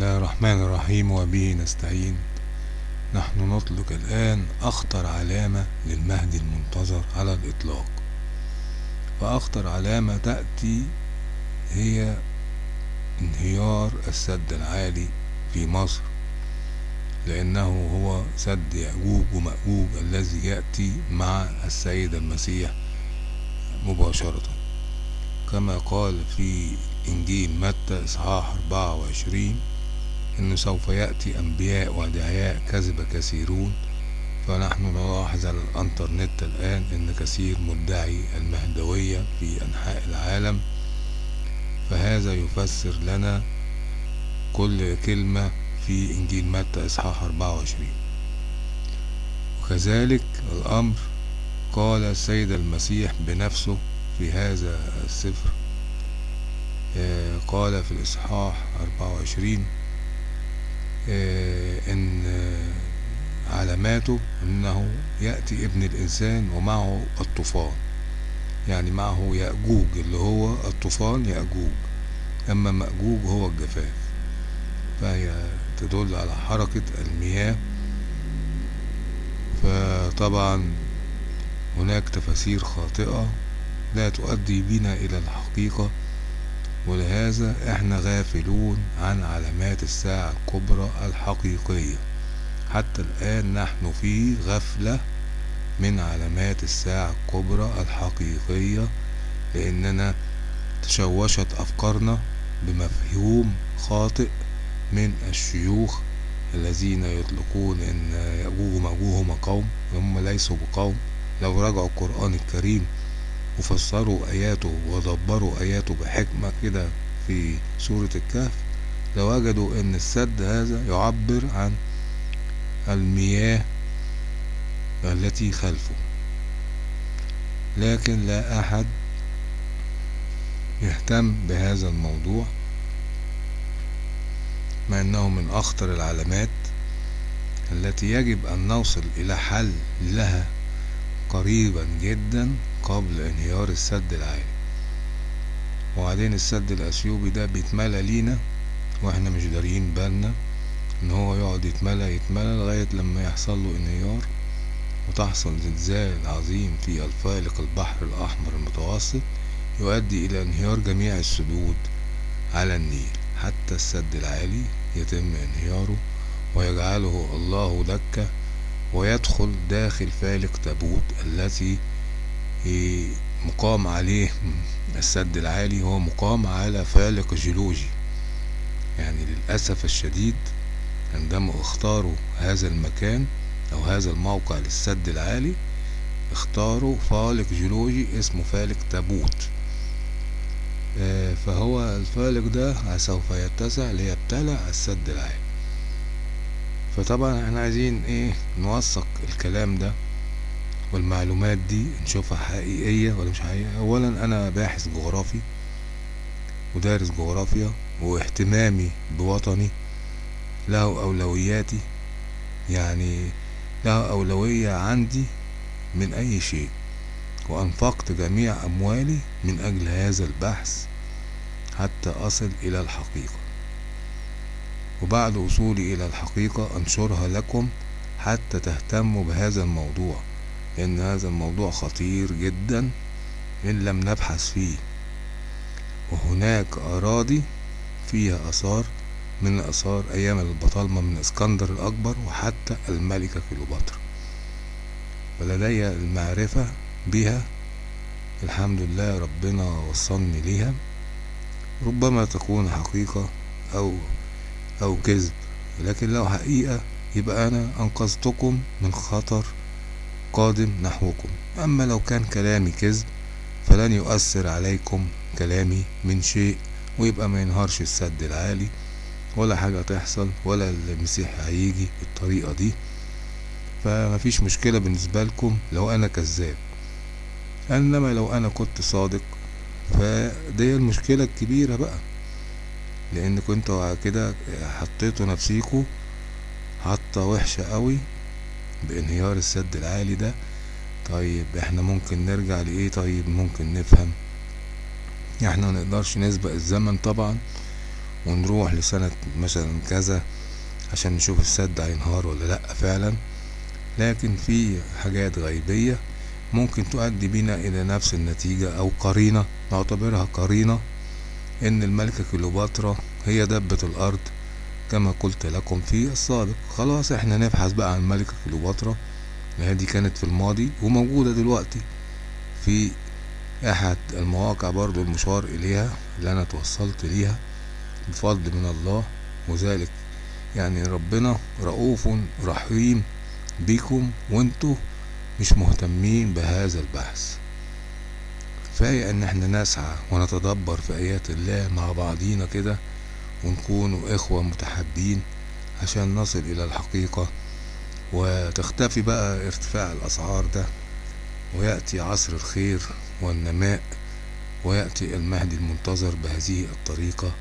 الله الرحمن الرحيم وبه نستعين نحن نطلق الآن أخطر علامة للمهدي المنتظر على الإطلاق فأخطر علامة تأتي هي انهيار السد العالي في مصر لأنه هو سد يأجوج ومأجوج الذي يأتي مع السيد المسيح مباشرة كما قال في إنجيل متى إصحاح 24 إن سوف يأتي أنبياء ودعياء كذب كثيرون فنحن نلاحظ على الإنترنت الآن إن كثير مدعي المهدوية في أنحاء العالم فهذا يفسر لنا كل كلمة في إنجيل متى إصحاح 24 وكذلك الأمر قال السيد المسيح بنفسه في هذا السفر قال في الإصحاح 24 إن علاماته أنه يأتي ابن الإنسان ومعه الطوفان. يعني معه يأجوج اللي هو الطوفان يأجوج. أما مأجوج هو الجفاف. فهي تدل على حركة المياه. فطبعا هناك تفاسير خاطئة لا تؤدي بنا إلى الحقيقة. ولهذا إحنا غافلون عن علامات الساعة الكبرى الحقيقية. حتى الآن نحن في غفلة من علامات الساعة الكبرى الحقيقية لأننا تشوشت أفكارنا بمفهوم خاطئ من الشيوخ الذين يطلقون إن يأجوج ومأجوج هم قوم هم ليسوا بقوم. لو رجعوا القرآن الكريم وفسروا آياته ودبروا آياته بحكمة كده في سورة الكهف لوجدوا إن السد هذا يعبر عن المياه التي خلفه. لكن لا أحد يهتم بهذا الموضوع مع أنه من أخطر العلامات التي يجب أن نوصل إلى حل لها قريبا جدا. قبل انهيار السد العالي. وبعدين السد الأثيوبي ده بيتملى لينا وإحنا مش دارين بالنا إن هو يقعد يتملى يتملى لغاية لما يحصل له انهيار. وتحصل زلزال عظيم في الفالق البحر الأحمر المتوسط يؤدي إلى انهيار جميع السدود على النيل. حتى السد العالي يتم انهياره ويجعله الله دكة ويدخل داخل فالق تابوت التي مقام عليه السد العالي هو مقام على فالق جيولوجي. يعني للأسف الشديد عندما اختاروا هذا المكان أو هذا الموقع للسد العالي اختاروا فالق جيولوجي اسمه فالق تابوت. فهو الفالق ده سوف يتسع ليبتلع السد العالي. فطبعا إحنا عايزين إيه نوثق الكلام ده والمعلومات دي نشوفها حقيقية ولا مش حقيقية؟ اولا أنا باحث جغرافي ودارس جغرافيا واهتمامي بوطني له أولوياتي يعني له أولوية عندي من أي شيء وأنفقت جميع أموالي من أجل هذا البحث حتى أصل إلى الحقيقة. وبعد وصولي إلى الحقيقة أنشرها لكم حتى تهتموا بهذا الموضوع. لأن هذا الموضوع خطير جدا إن لم نبحث فيه. وهناك أراضي فيها آثار من آثار أيام البطالمة من إسكندر الأكبر وحتى الملكة كليوباترا. ولدي المعرفة بها الحمد لله ربنا وصلني ليها. ربما تكون حقيقة أو أو كذب لكن لو حقيقة يبقى أنا أنقذتكم من خطر قادم نحوكم. أما لو كان كلامي كذب فلن يؤثر عليكم كلامي من شيء ويبقى ما ينهارش السد العالي ولا حاجة تحصل ولا المسيح هيجي بالطريقة دي. فمفيش مشكلة بالنسبة لكم لو أنا كذاب. إنما لو أنا كنت صادق فدي المشكلة الكبيرة بقى. لأن كنتوا كده حطيتوا نفسيكوا حطة وحشة قوي بانهيار السد العالي ده. طيب إحنا ممكن نرجع لإيه؟ طيب ممكن نفهم. إحنا منقدرش نسبق الزمن طبعا ونروح لسنة مثلا كذا عشان نشوف السد هينهار ولا لأ فعلا. لكن في حاجات غيبية ممكن تؤدي بنا إلى نفس النتيجة أو قرينة نعتبرها قرينة إن الملكة كليوباترا هي دبة الأرض. كما قلت لكم في السابق. خلاص إحنا نبحث بقى عن الملكة كليوباترا. دي كانت في الماضي وموجودة دلوقتي. في أحد المواقع برضو المشار إليها اللي أنا توصلت ليها. بفضل من الله وذلك يعني ربنا رؤوف رحيم بكم وانتوا مش مهتمين بهذا البحث. كفاية إن إحنا نسعى ونتدبر في آيات الله مع بعضينا كده ونكونوا إخوة متحابين عشان نصل إلى الحقيقة. وتختفي بقى ارتفاع الأسعار ده ويأتي عصر الخير والنماء ويأتي المهدي المنتظر بهذه الطريقة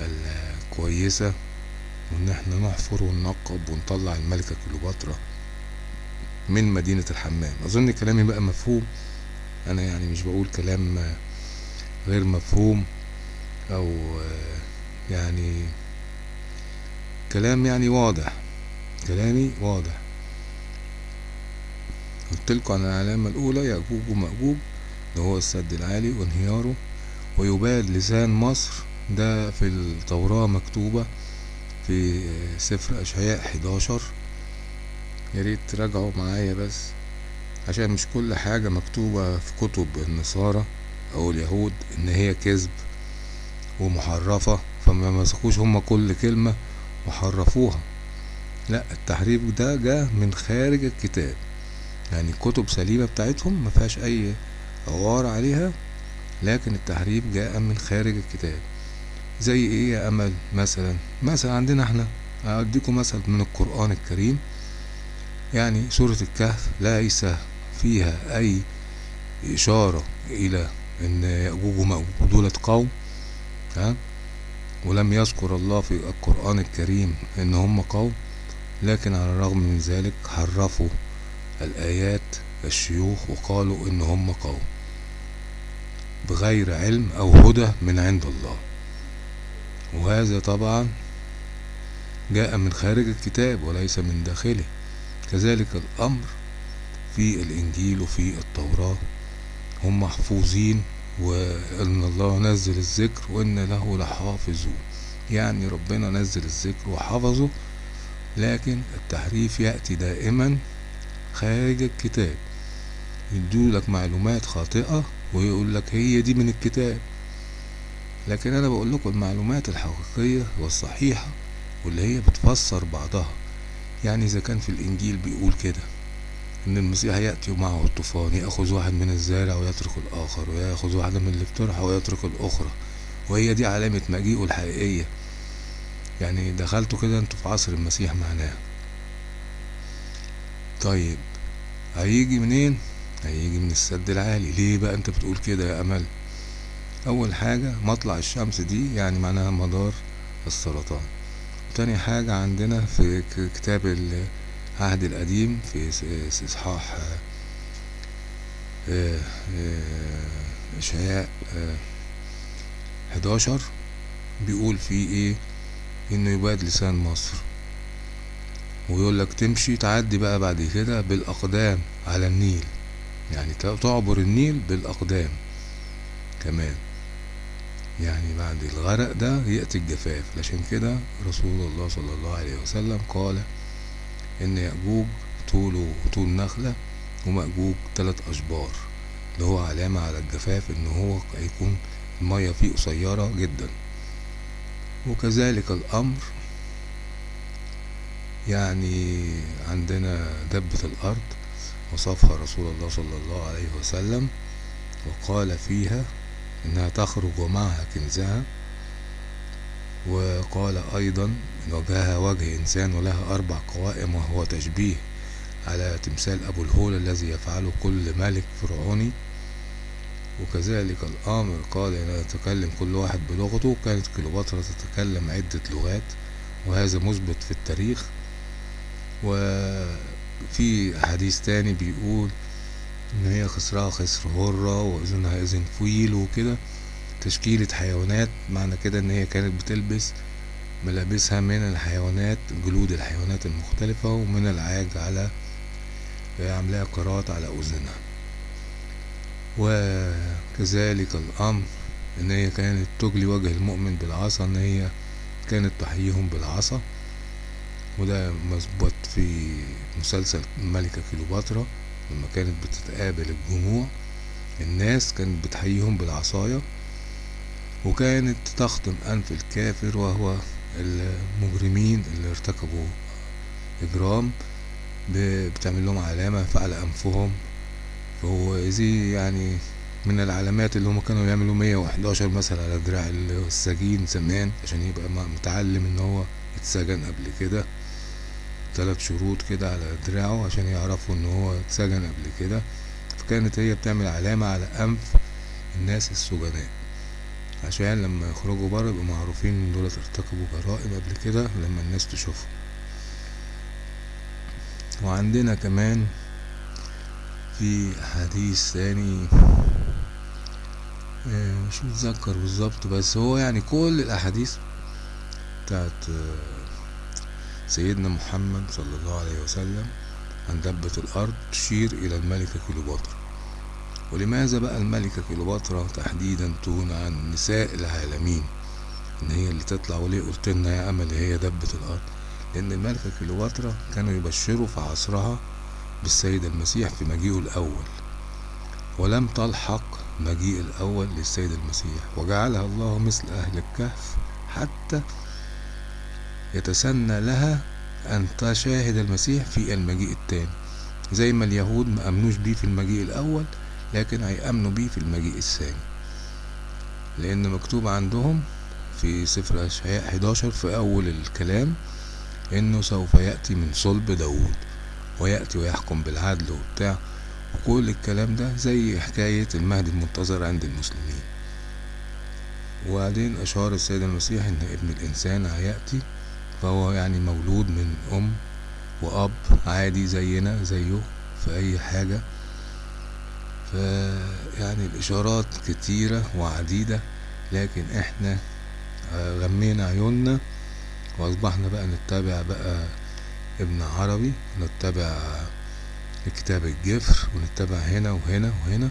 الكويسة. وإن إحنا نحفر وننقب ونطلع الملكة كليوباترا من مدينة الحمام. أظن كلامي بقى مفهوم. أنا يعني مش بقول كلام غير مفهوم أو يعني كلام يعني واضح. كلامي واضح. قلت لكم عن العلامة الأولى يأجوج ومأجوج اللي هو السد العالي وانهياره ويباد لسان مصر ده في التوراة مكتوبة في سفر أشعياء 11 يا ريت تراجعوا معايا بس عشان مش كل حاجة مكتوبة في كتب النصارى أو اليهود إن هي كذب ومحرفة. فما مسكوش هما كل كلمة وحرفوها. لا التحريف ده جه من خارج الكتاب. يعني الكتب سليمة بتاعتهم ما فيهاش أي عوار عليها لكن التحريف جاء من خارج الكتاب. زي إيه يا أمل؟ مثلا مثلا عندنا إحنا أديكم مثل من القرآن الكريم. يعني سورة الكهف ليس فيها أي إشارة إلى إن يأجوج ومأجوج دولة قوم. ها؟ ولم يذكر الله في القرآن الكريم إن هم قوم لكن على الرغم من ذلك حرفوا الآيات الشيوخ وقالوا إن هم قوم بغير علم أو هدى من عند الله. وهذا طبعا جاء من خارج الكتاب وليس من داخله. كذلك الأمر في الإنجيل وفي التوراة هم محفوظين وإن الله نزل الذكر وإن له لحافظون. يعني ربنا نزل الذكر وحفظه لكن التحريف يأتي دائما خارج الكتاب. يدولك معلومات خاطئة ويقول لك هي دي من الكتاب. لكن أنا بقول لكم المعلومات الحقيقية والصحيحة واللي هي بتفسر بعضها. يعني إذا كان في الإنجيل بيقول كده. إن المسيح يأتي معه الطوفان يأخذ واحد من الزارع ويترك الآخر ويأخذ واحدة من اللي بترحى ويترك الأخرى. وهي دي علامة مجيئه الحقيقية. يعني دخلتوا كده أنتوا في عصر المسيح معناها طيب هيجي منين؟ هيجي من السد العالي. ليه بقى أنت بتقول كده يا أمل؟ أول حاجة مطلع الشمس دي يعني معناها مدار السرطان. تاني حاجة عندنا في كتاب العهد القديم في إصحاح إشعياء حداشر. بيقول فيه إيه؟ إنه يباد لسان مصر. ويقول لك تمشي تعدي بقى بعد كده بالأقدام على النيل. يعني تعبر النيل بالأقدام كمان. يعني بعد الغرق ده يأتي الجفاف. عشان كده رسول الله صلى الله عليه وسلم قال إن يأجوج طوله طول نخلة ومأجوج تلات أشبار اللي هو علامة على الجفاف إن هو هيكون المية فيه قصيرة جدا. وكذلك الأمر يعني عندنا دبة الأرض وصفها رسول الله صلى الله عليه وسلم وقال فيها إنها تخرج ومعها كنزها. وقال أيضا إن وجهها وجه إنسان ولها أربع قوائم وهو تشبيه على تمثال أبو الهول الذي يفعله كل ملك فرعوني. وكذلك الأمر قال إن يتكلم كل واحد بلغته. كانت كليوباترا تتكلم عدة لغات وهذا مثبت في التاريخ. وفي حديث تاني بيقول إن هي خسرها خسر هرة وأذنها أذن فيل وكده. تشكيلة حيوانات معنى كده إن هي كانت بتلبس ملابسها من الحيوانات جلود الحيوانات المختلفة ومن العاج على عاملاها قارات على أذنها. وكذلك الأمر إن هي كانت تجلي وجه المؤمن بالعصا إن هي كانت تحييهم بالعصا. وده مثبت في مسلسل الملكة كليوباترا لما كانت بتتقابل الجموع الناس كانت بتحييهم بالعصاية وكانت تخدم أنف الكافر وهو المجرمين اللي ارتكبوا إجرام بتعمل لهم علامة على أنفهم. فهو دي يعني من العلامات اللي هم كانوا يعملوا مية وحداشر مثلا على دراع السجين زمان عشان يبقى متعلم إن هو اتسجن قبل كده. ثلاث شروط كده على دراعه عشان يعرفوا إن هو اتسجن قبل كده. فكانت هي بتعمل علامة على أنف الناس السجناء. عشان لما يخرجوا بره يبقوا معروفين إن دولت ارتكبوا جرائم قبل كده لما الناس تشوفهم. وعندنا كمان في حديث تاني مش متذكر بالظبط بس هو يعني كل الأحاديث بتاعت سيدنا محمد صلى الله عليه وسلم عن دبة الأرض تشير إلى الملكة كليوباترا. ولماذا بقى الملكة كليوباترا تحديدا تون عن نساء العالمين؟ إن هي اللي تطلع وليه قلت لنا يا أمل هي دبة الأرض. لأن الملكة كليوباترا كانوا يبشروا في عصرها بالسيد المسيح في مجيئه الأول. ولم تلحق مجيء الأول للسيد المسيح. وجعلها الله مثل أهل الكهف حتى يتسنى لها أن تشاهد المسيح في المجيء الثاني زي ما اليهود ما أمنوش بيه في المجيء الأول لكن هيأمنوا بيه في المجيء الثاني. لأن مكتوب عندهم في سفر أشعياء 11 في أول الكلام إنه سوف يأتي من صلب داوود ويأتي ويحكم بالعدل وبتاع. وكل الكلام ده زي حكاية المهدي المنتظر عند المسلمين. وبعدين أشار السيد المسيح إن ابن الإنسان هيأتي فهو يعني مولود من أم وأب عادي زينا زيه في أي حاجة. فيعني الإشارات كتيرة وعديدة لكن إحنا غمينا عيوننا وأصبحنا بقى نتبع بقى ابن عربي نتبع كتاب الجفر ونتبع هنا وهنا وهنا.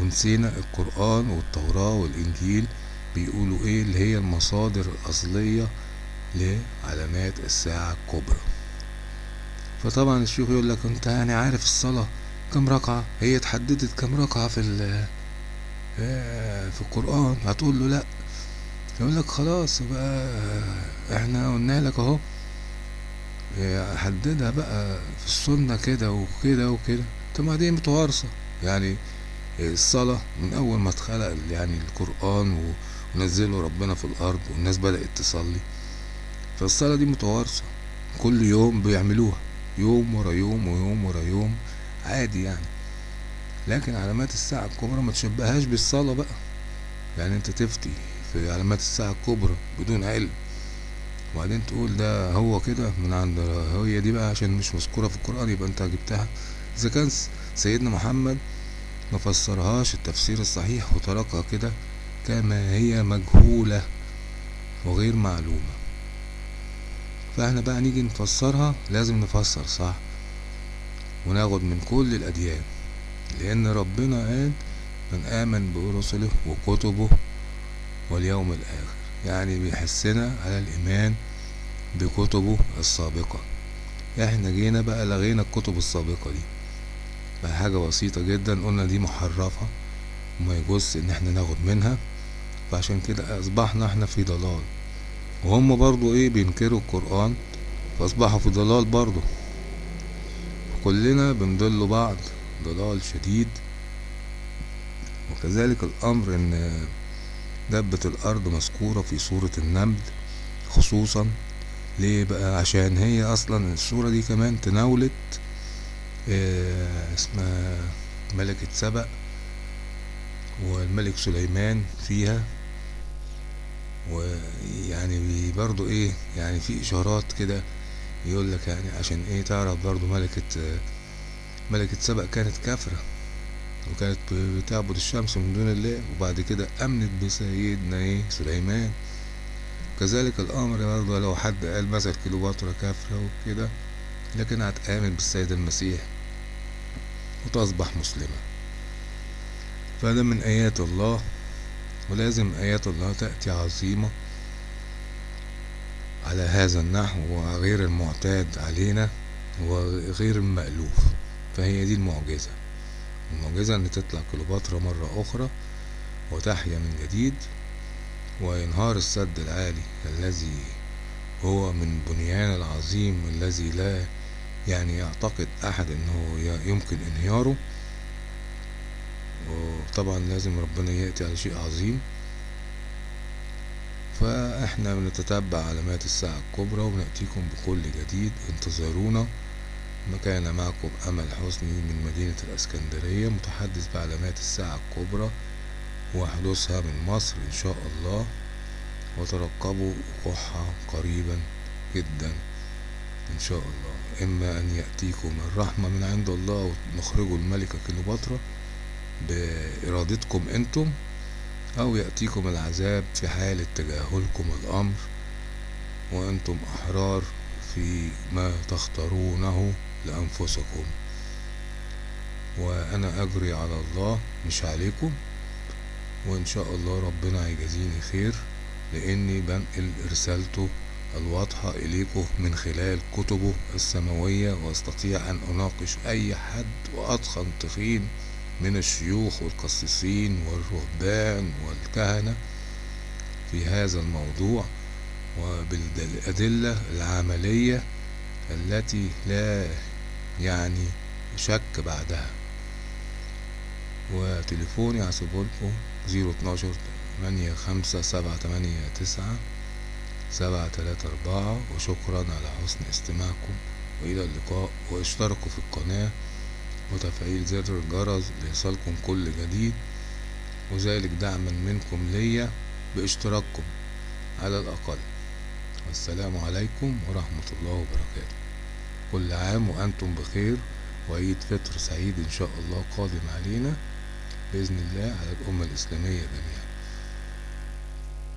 ونسينا القرآن والتوراة والإنجيل بيقولوا إيه؟ اللي هي المصادر الأصلية لعلامات الساعة الكبرى. فطبعا الشيخ يقول لك أنت يعني عارف الصلاة كم ركعة هي اتحددت كم ركعة في في القرآن. هتقول له لا. يقول لك خلاص بقى إحنا قلنا لك اهو. حددها بقى في السنة كده وكده وكده. طب دي متوارثة. يعني الصلاة من أول ما اتخلق يعني القرآن ونزله ربنا في الأرض والناس بدأت تصلي. فالصلاة دي متوارثة. كل يوم بيعملوها. يوم ورا يوم ويوم ورا يوم. عادي يعني. لكن علامات الساعة الكبرى ما تشبههاش بالصلاة بقى. يعني انت تفتي في علامات الساعة الكبرى بدون علم. وبعدين تقول ده هو كده من عند هي دي بقى عشان مش مذكورة في القرآن يبقى انت جبتها. إذا كان سيدنا محمد ما فسرهاش التفسير الصحيح وتركها كده كما هي مجهولة وغير معلومة. فاحنا بقى نيجي نفسرها لازم نفسر صح. وناخد من كل الأديان لأن ربنا قال من آمن برسله وكتبه واليوم الآخر. يعني بيحسنا على الإيمان بكتبه السابقة. إحنا جينا بقى لغينا الكتب السابقة دي. بقى حاجة بسيطة جدا قلنا دي محرفة وما يجوز إن إحنا ناخد منها. فعشان كده أصبحنا إحنا في ضلال. وهم برضو إيه بينكروا القرآن فأصبحوا في ضلال برضو. كلنا بنضل بعض ضلال شديد. وكذلك الأمر إن دبة الأرض مذكورة في سورة النمل خصوصا ليه بقى؟ عشان هي أصلا السورة دي كمان تناولت آه اسمها ملكة سبأ والملك سليمان فيها. ويعني برضو إيه يعني في إشارات كده يقول لك يعني عشان إيه تعرف برضو ملكة ملكة سبأ كانت كافرة وكانت بتعبد الشمس من دون الله وبعد كده أمنت بسيدنا إيه؟ سليمان. كذلك الأمر برضه لو حد قال مثلا كليوباترا كافرة وكده لكن هتآمن بالسيد المسيح وتصبح مسلمة. فده من آيات الله ولازم آيات الله تأتي عظيمة على هذا النحو وغير المعتاد علينا وغير المألوف. فهي دي المعجزة. المعجزة إن تطلع كليوباترا مرة أخرى وتحيا من جديد وينهار السد العالي الذي هو من بنيان العظيم الذي لا يعني يعتقد أحد إنه يمكن انهياره. وطبعا لازم ربنا يأتي على شيء عظيم. فإحنا بنتتبع علامات الساعة الكبرى ونأتيكم بكل جديد. انتظرونا. ما كان معكم أمل حسني من مدينة الأسكندرية متحدث بعلامات الساعة الكبرى وحدوثها من مصر إن شاء الله. وترقبوا وقوعها قريبا جدا إن شاء الله. إما أن يأتيكم الرحمة من عند الله ونخرجوا الملكة كليوباترا بإرادتكم أنتم أو يأتيكم العذاب في حالة تجاهلكم الأمر وأنتم أحرار في ما تختارونه لأنفسكم. وأنا أجري على الله مش عليكم. وإن شاء الله ربنا هيجازيني خير لأني بنقل رسالته الواضحة إليكم من خلال كتبه السماوية وأستطيع أن أناقش أي حد وأضخم تخين من الشيوخ والقسيسين والرهبان والكهنة في هذا الموضوع وبالأدلة العملية التي لا يعني شك بعدها. وتليفوني هسيبهولكم زيرو اتناشر تمانية خمسة سبعة تمانية تسعة سبعة تلاتة أربعة. وشكرا على حسن استماعكم. وإلى اللقاء. واشتركوا في القناة وتفعيل زر الجرس ليصلكم كل جديد وذلك دعما منكم ليا باشتراككم على الأقل. والسلام عليكم ورحمة الله وبركاته. كل عام وأنتم بخير وعيد فطر سعيد إن شاء الله قادم علينا بإذن الله على الأمة الإسلامية جميعا.